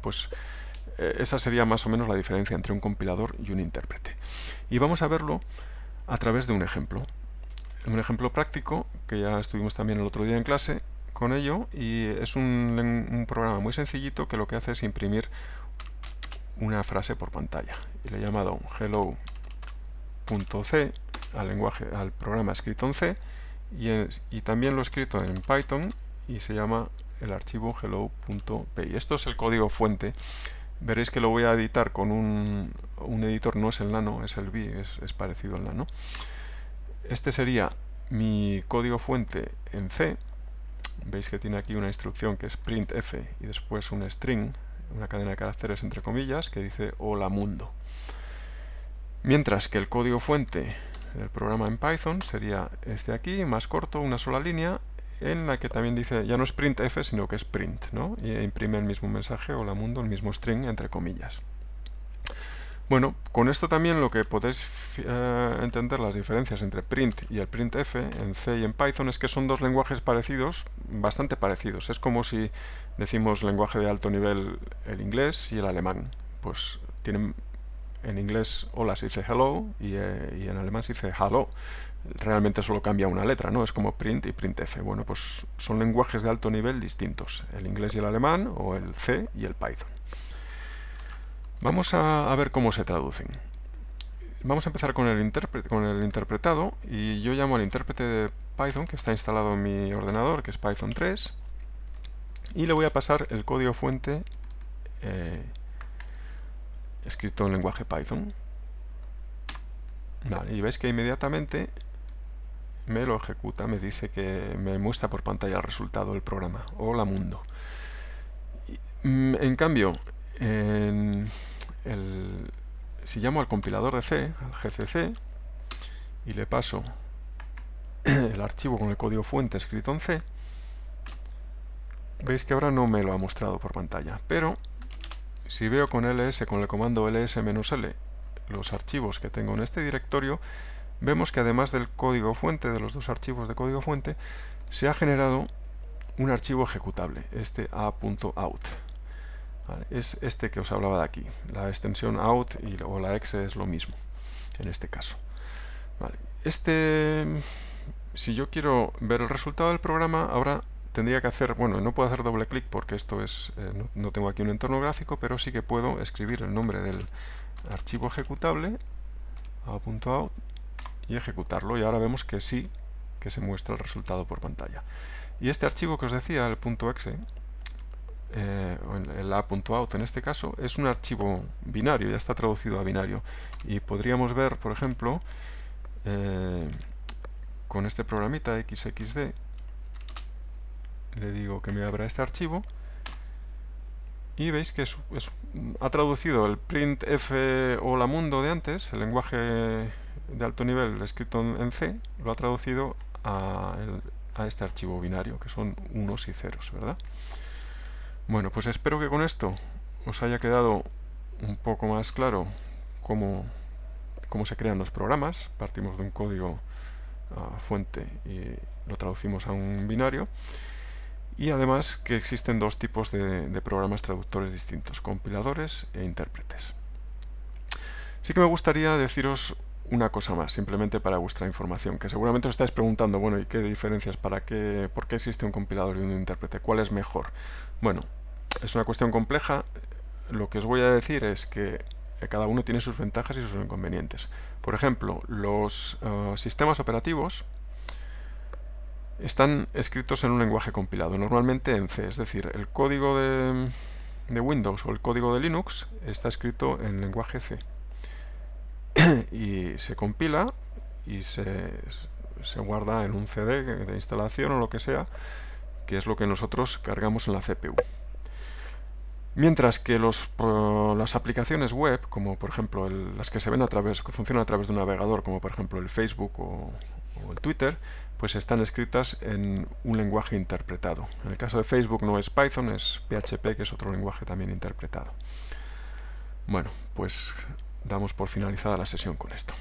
Pues eh, esa sería más o menos la diferencia entre un compilador y un intérprete. Y vamos a verlo a través de un ejemplo. Un ejemplo práctico, que ya estuvimos también el otro día en clase con ello, y es un, programa muy sencillito que lo que hace es imprimir una frase por pantalla. Y le he llamado hello.c al lenguaje, al programa escrito en C, y, y también lo he escrito en Python y se llama el archivo hello.py. Esto es el código fuente veréis que lo voy a editar con un, editor, no es el nano, es el V, es, parecido al nano. Este sería mi código fuente en C. Veis que tiene aquí una instrucción que es printf y después un string, una cadena de caracteres entre comillas, que dice hola mundo. Mientras que el código fuente del programa en Python sería este aquí, más corto, una sola línea, en la que también dice, ya no es printf, sino que es print, ¿no? Y imprime el mismo mensaje, hola mundo, el mismo string, entre comillas. Bueno, con esto también lo que podéis eh, entender las diferencias entre print y el printf en C y en Python es que son dos lenguajes parecidos, bastante parecidos. Es como si decimos lenguaje de alto nivel el inglés y el alemán. Pues tienen en inglés hola se dice hello y, eh, y en alemán se dice hello realmente solo cambia una letra, ¿no? Es como print y printf. Bueno, pues son lenguajes de alto nivel distintos, el inglés y el alemán, o el C y el Python. Vamos a, ver cómo se traducen. Vamos a empezar con el, con el interpretado, y yo llamo al intérprete de Python, que está instalado en mi ordenador, que es Python 3, y le voy a pasar el código fuente eh, escrito en lenguaje Python. y veis que inmediatamente me lo ejecuta, me dice que me muestra por pantalla el resultado del programa. Hola mundo. Mm, en cambio, si llamo al compilador de C, al GCC, y le paso el archivo con el código fuente escrito en C, veis que ahora no me lo ha mostrado por pantalla. Pero si veo con ls, con el comando ls-l, los archivos que tengo en este directorio, vemos que además del código fuente, de los dos archivos de código fuente, se ha generado un archivo ejecutable, este a.out. Es este que os hablaba de aquí. La extensión out y, o la exe es lo mismo, en este caso. Este, si yo quiero ver el resultado del programa, ahora tendría que hacer, bueno, no puedo hacer doble clic porque esto es, eh, no, tengo aquí un entorno gráfico, pero sí que puedo escribir el nombre del archivo ejecutable, a.out, y ejecutarlo y ahora vemos que sí que se muestra el resultado por pantalla. Y este archivo que os decía, el .exe, eh, el a.out en este caso, es un archivo binario, ya está traducido a binario. Y podríamos ver, por ejemplo, eh, con este programita xxd, le digo que me abra este archivo, y veis que ha traducido el printf o la mundo de antes, el lenguaje de alto nivel escrito en C lo ha traducido a, este archivo binario, que son unos y ceros, ¿verdad? Bueno, pues espero que con esto os haya quedado un poco más claro cómo, cómo se crean los programas. Partimos de un código ah, fuente y lo traducimos a un binario. Y además que existen dos tipos de programas traductores distintos, compiladores e intérpretes. Sí que me gustaría deciros una cosa más, simplemente para vuestra información, que seguramente os estáis preguntando, bueno, ¿y qué diferencias? ¿Para qué? ¿Por qué existe un compilador y un intérprete? ¿Cuál es mejor? Bueno, es una cuestión compleja. Lo que os voy a decir es que cada uno tiene sus ventajas y sus inconvenientes. Por ejemplo, los eh, sistemas operativos están escritos en un lenguaje compilado, normalmente en C, es decir, el código de, Windows o el código de Linux está escrito en lenguaje C. y se compila y se, se, guarda en un CD de instalación o lo que sea, que es lo que nosotros cargamos en la CPU. Mientras que los, las aplicaciones web, como por ejemplo las que se ven a través, que funcionan a través de un navegador, como por ejemplo el Facebook o, o el Twitter, pues están escritas en un lenguaje interpretado. En el caso de Facebook no es Python, es PHP, que es otro lenguaje también interpretado. Bueno, pues damos por finalizada la sesión con esto.